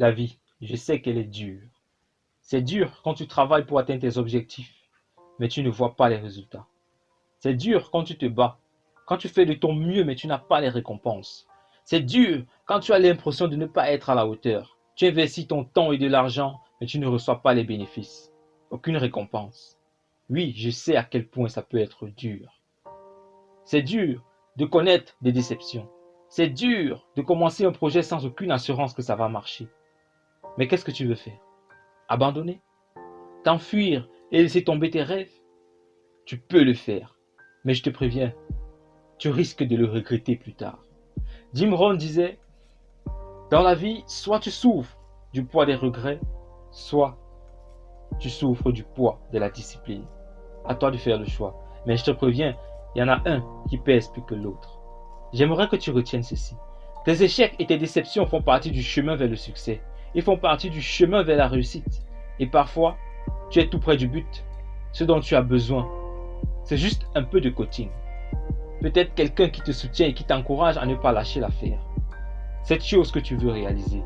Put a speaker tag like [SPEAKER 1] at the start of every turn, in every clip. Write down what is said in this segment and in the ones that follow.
[SPEAKER 1] La vie, je sais qu'elle est dure. C'est dur quand tu travailles pour atteindre tes objectifs, mais tu ne vois pas les résultats. C'est dur quand tu te bats, quand tu fais de ton mieux, mais tu n'as pas les récompenses. C'est dur quand tu as l'impression de ne pas être à la hauteur. Tu investis ton temps et de l'argent, mais tu ne reçois pas les bénéfices. Aucune récompense. Oui, je sais à quel point ça peut être dur. C'est dur de connaître des déceptions. C'est dur de commencer un projet sans aucune assurance que ça va marcher. Mais qu'est-ce que tu veux faire? Abandonner? T'enfuir et laisser tomber tes rêves? Tu peux le faire. Mais je te préviens, tu risques de le regretter plus tard. Jim Rohn disait, dans la vie, soit tu souffres du poids des regrets, soit tu souffres du poids de la discipline. À toi de faire le choix. Mais je te préviens, il y en a un qui pèse plus que l'autre. J'aimerais que tu retiennes ceci. Tes échecs et tes déceptions font partie du chemin vers le succès. Ils font partie du chemin vers la réussite. Et parfois, tu es tout près du but. Ce dont tu as besoin, c'est juste un peu de coaching. Peut-être quelqu'un qui te soutient et qui t'encourage à ne pas lâcher l'affaire. Cette chose que tu veux réaliser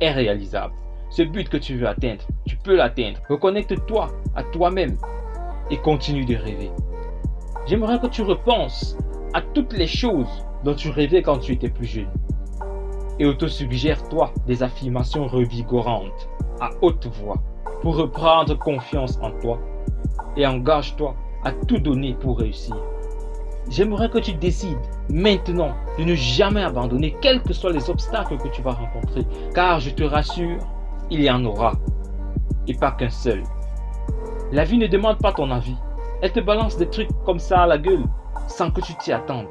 [SPEAKER 1] est réalisable. Ce but que tu veux atteindre, tu peux l'atteindre. Reconnecte-toi à toi-même et continue de rêver. J'aimerais que tu repenses à toutes les choses dont tu rêvais quand tu étais plus jeune. Et auto-suggère-toi des affirmations revigorantes à haute voix pour reprendre confiance en toi et engage-toi à tout donner pour réussir. J'aimerais que tu décides maintenant de ne jamais abandonner quels que soient les obstacles que tu vas rencontrer car je te rassure, il y en aura et pas qu'un seul. La vie ne demande pas ton avis, elle te balance des trucs comme ça à la gueule sans que tu t'y attendes.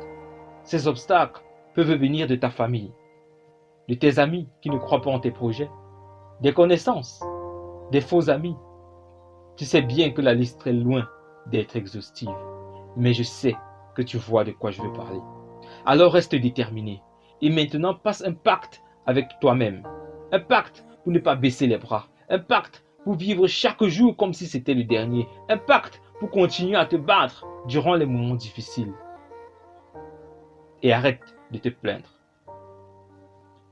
[SPEAKER 1] Ces obstacles peuvent venir de ta famille, de tes amis qui ne croient pas en tes projets, des connaissances, des faux amis. Tu sais bien que la liste est loin d'être exhaustive, mais je sais que tu vois de quoi je veux parler. Alors reste déterminé et maintenant passe un pacte avec toi-même. Un pacte pour ne pas baisser les bras. Un pacte pour vivre chaque jour comme si c'était le dernier. Un pacte pour continuer à te battre durant les moments difficiles. Et arrête de te plaindre.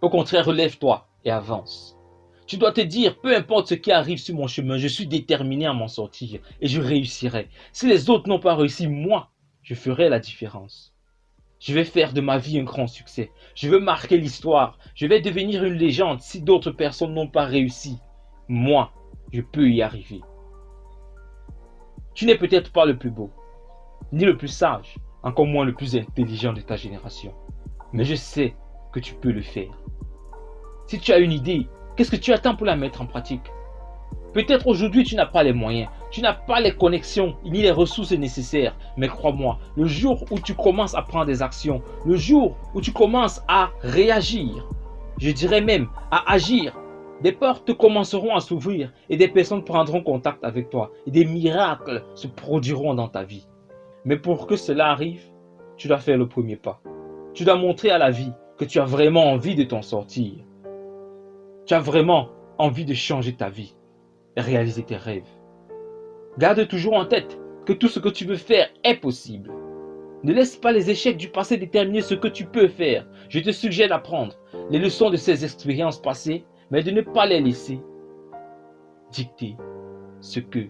[SPEAKER 1] Au contraire, relève-toi et avance. Tu dois te dire, peu importe ce qui arrive sur mon chemin, je suis déterminé à m'en sortir et je réussirai. Si les autres n'ont pas réussi, moi, je ferai la différence. Je vais faire de ma vie un grand succès. Je veux marquer l'histoire. Je vais devenir une légende si d'autres personnes n'ont pas réussi. Moi, je peux y arriver. Tu n'es peut-être pas le plus beau, ni le plus sage, encore moins le plus intelligent de ta génération. Mais je sais que tu peux le faire. Si tu as une idée, qu'est-ce que tu attends pour la mettre en pratique? Peut-être aujourd'hui tu n'as pas les moyens, tu n'as pas les connexions ni les ressources nécessaires. Mais crois-moi, le jour où tu commences à prendre des actions, le jour où tu commences à réagir, je dirais même à agir, des portes commenceront à s'ouvrir et des personnes prendront contact avec toi et des miracles se produiront dans ta vie. Mais pour que cela arrive, tu dois faire le premier pas. Tu dois montrer à la vie que tu as vraiment envie de t'en sortir. Tu as vraiment envie de changer ta vie et réaliser tes rêves. Garde toujours en tête que tout ce que tu veux faire est possible. Ne laisse pas les échecs du passé déterminer ce que tu peux faire. Je te suggère d'apprendre les leçons de ces expériences passées, mais de ne pas les laisser dicter ce que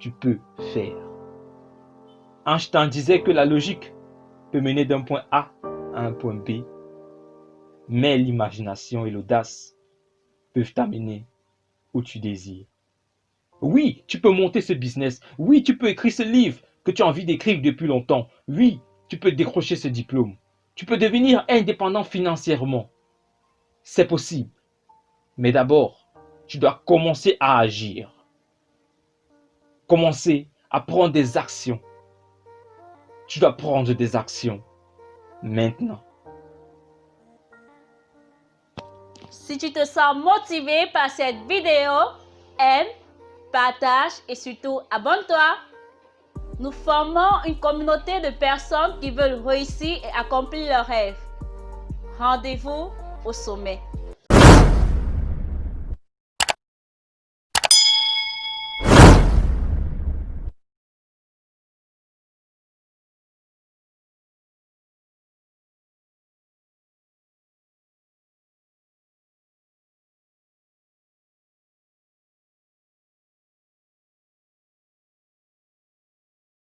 [SPEAKER 1] tu peux faire. Einstein disait que la logique peut mener d'un point A à un point B, mais l'imagination et l'audace t'amener où tu désires. Oui, tu peux monter ce business. Oui, tu peux écrire ce livre que tu as envie d'écrire depuis longtemps. Oui, tu peux décrocher ce diplôme. Tu peux devenir indépendant financièrement. C'est possible. Mais d'abord, tu dois commencer à agir. Commencer à prendre des actions. Tu dois prendre des actions maintenant.
[SPEAKER 2] Si tu te sens motivé par cette vidéo, aime, partage et surtout abonne-toi. Nous formons une communauté de personnes qui veulent réussir et accomplir leurs rêves. Rendez-vous au sommet.